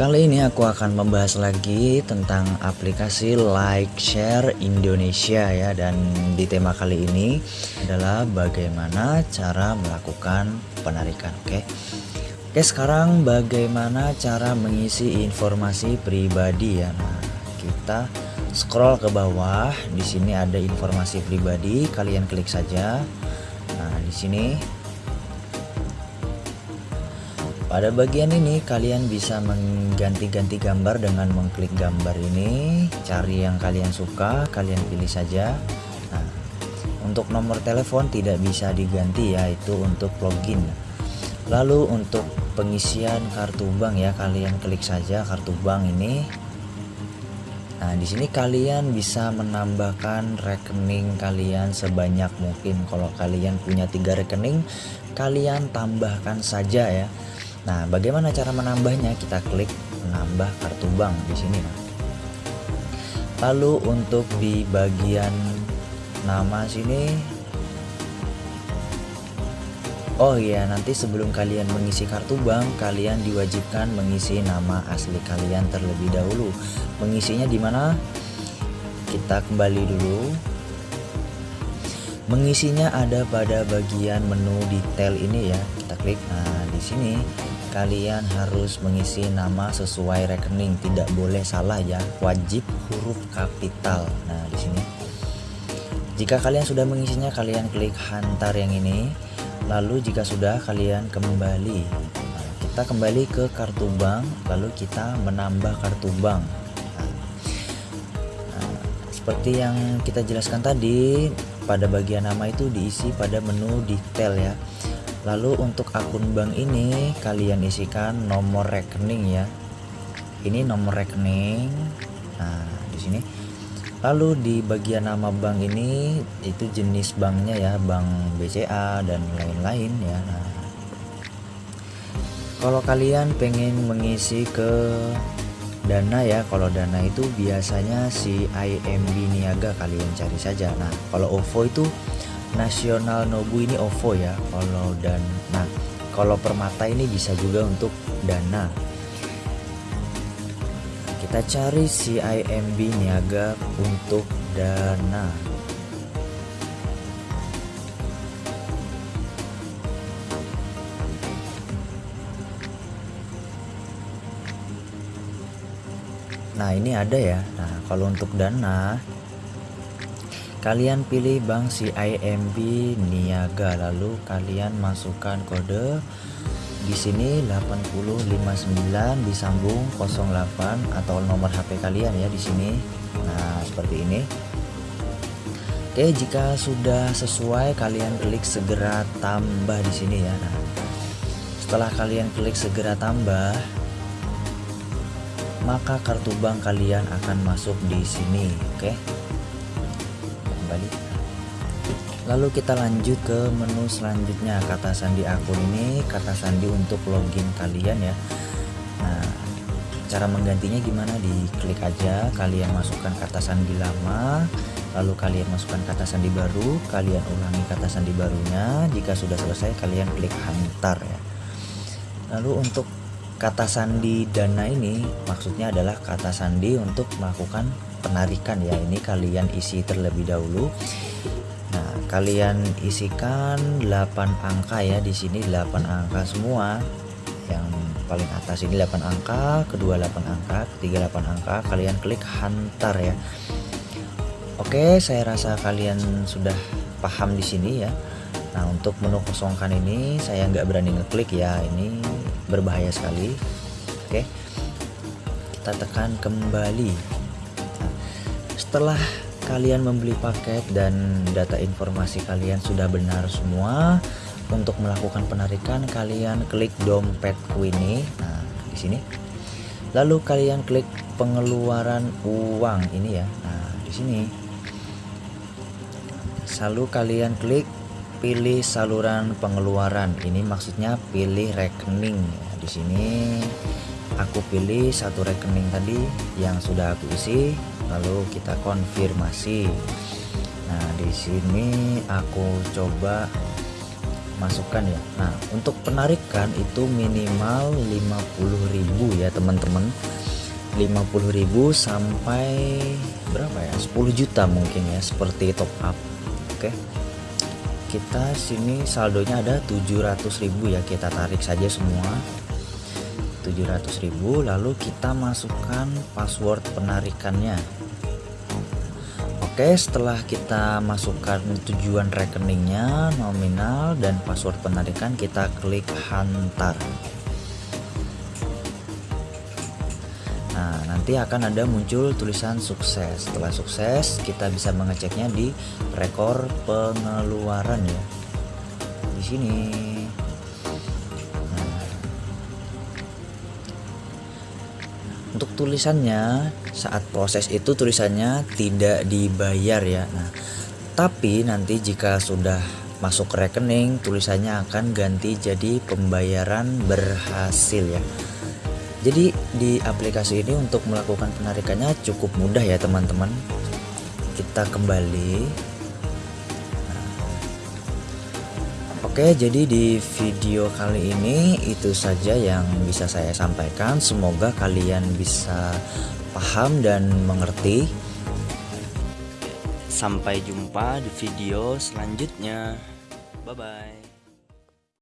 Kali ini aku akan membahas lagi tentang aplikasi Like Share Indonesia ya dan di tema kali ini adalah bagaimana cara melakukan penarikan oke. Oke sekarang bagaimana cara mengisi informasi pribadi ya. Nah, kita scroll ke bawah di sini ada informasi pribadi kalian klik saja. Nah, di sini pada bagian ini kalian bisa mengganti-ganti gambar dengan mengklik gambar ini, cari yang kalian suka, kalian pilih saja. Nah, untuk nomor telepon tidak bisa diganti ya, itu untuk login. Lalu untuk pengisian kartu bank ya, kalian klik saja kartu bank ini. Nah, di sini kalian bisa menambahkan rekening kalian sebanyak mungkin. Kalau kalian punya tiga rekening, kalian tambahkan saja ya. Nah, bagaimana cara menambahnya? Kita klik menambah kartu bank di sini. Nah. Lalu untuk di bagian nama sini Oh iya, nanti sebelum kalian mengisi kartu bank, kalian diwajibkan mengisi nama asli kalian terlebih dahulu. Mengisinya di mana? Kita kembali dulu. Mengisinya ada pada bagian menu detail ini ya. Kita klik. Nah, di sini kalian harus mengisi nama sesuai rekening. Tidak boleh salah ya. Wajib huruf kapital. Nah di sini. Jika kalian sudah mengisinya kalian klik hantar yang ini. Lalu jika sudah kalian kembali. Nah, kita kembali ke kartu bank lalu kita menambah kartu bank. Nah, nah, seperti yang kita jelaskan tadi pada bagian nama itu diisi pada menu detail ya Lalu untuk akun bank ini kalian isikan nomor rekening ya. Ini nomor rekening. Nah, di sini. Lalu di bagian nama bank ini itu jenis banknya ya, bank BCA dan lain-lain ya. Nah, kalau kalian pengen mengisi ke dana ya, kalau dana itu biasanya si IMB Niaga kalian cari saja. Nah, kalau OVO itu nasional Nobu ini OVO ya kalau dan nah kalau permata ini bisa juga untuk dana. Kita cari CIMB niaga untuk dana. Nah ini ada ya. Nah kalau untuk dana kalian pilih bank CIMB Niaga lalu kalian masukkan kode di sini 8059 disambung 08 atau nomor HP kalian ya di sini. Nah seperti ini. Oke jika sudah sesuai kalian klik segera tambah di sini ya. Nah, setelah kalian klik segera tambah maka kartu bank kalian akan masuk di sini. Oke kembali lalu kita lanjut ke menu selanjutnya kata sandi akun ini. Kata sandi untuk login kalian ya. Nah cara menggantinya gimana? Diklik aja kalian masukkan kata sandi lama lalu kalian masukkan kata sandi baru kalian ulangi kata sandi barunya. Jika sudah selesai kalian klik hantar ya. Lalu untuk kata sandi dana ini maksudnya adalah kata sandi untuk melakukan penarikan ya. Ini kalian isi terlebih dahulu. Nah kalian isikan 8 angka ya di sini 8 angka semua. Yang paling atas ini 8 angka kedua 8 angka ketiga 8 angka. Kalian klik hantar ya. Oke saya rasa kalian sudah paham di sini ya. Nah untuk menu kosongkan ini saya nggak berani ngeklik ya. Ini berbahaya sekali. Oke kita tekan kembali setelah kalian membeli paket dan data informasi kalian sudah benar semua untuk melakukan penarikan kalian klik dompetku ini nah di sini. Lalu kalian klik pengeluaran uang ini ya. Nah di sini. Lalu kalian klik pilih saluran pengeluaran. Ini maksudnya pilih rekening. Di sini aku pilih satu rekening tadi yang sudah aku isi lalu kita konfirmasi. Nah di sini aku coba masukkan ya. Nah untuk penarikan itu minimal 50.000 ya teman-teman. 50.000 sampai berapa ya? 10 juta mungkin ya seperti top up. Oke. Kita sini saldonya ada 700.000 ya kita tarik saja semua 700.000 lalu kita masukkan password penarikannya. Oke setelah kita masukkan tujuan rekeningnya nominal dan password penarikan kita klik hantar. Nah nanti akan ada muncul tulisan sukses. Setelah sukses kita bisa mengeceknya di rekor pengeluaran ya di sini untuk tulisannya saat proses itu tulisannya tidak dibayar ya. Nah tapi nanti jika sudah masuk ke rekening tulisannya akan ganti jadi pembayaran berhasil ya. Jadi di aplikasi ini untuk melakukan penarikannya cukup mudah ya teman-teman. Kita kembali Oke jadi di video kali ini itu saja yang bisa saya sampaikan. Semoga kalian bisa paham dan mengerti. Sampai jumpa di video selanjutnya. Bye bye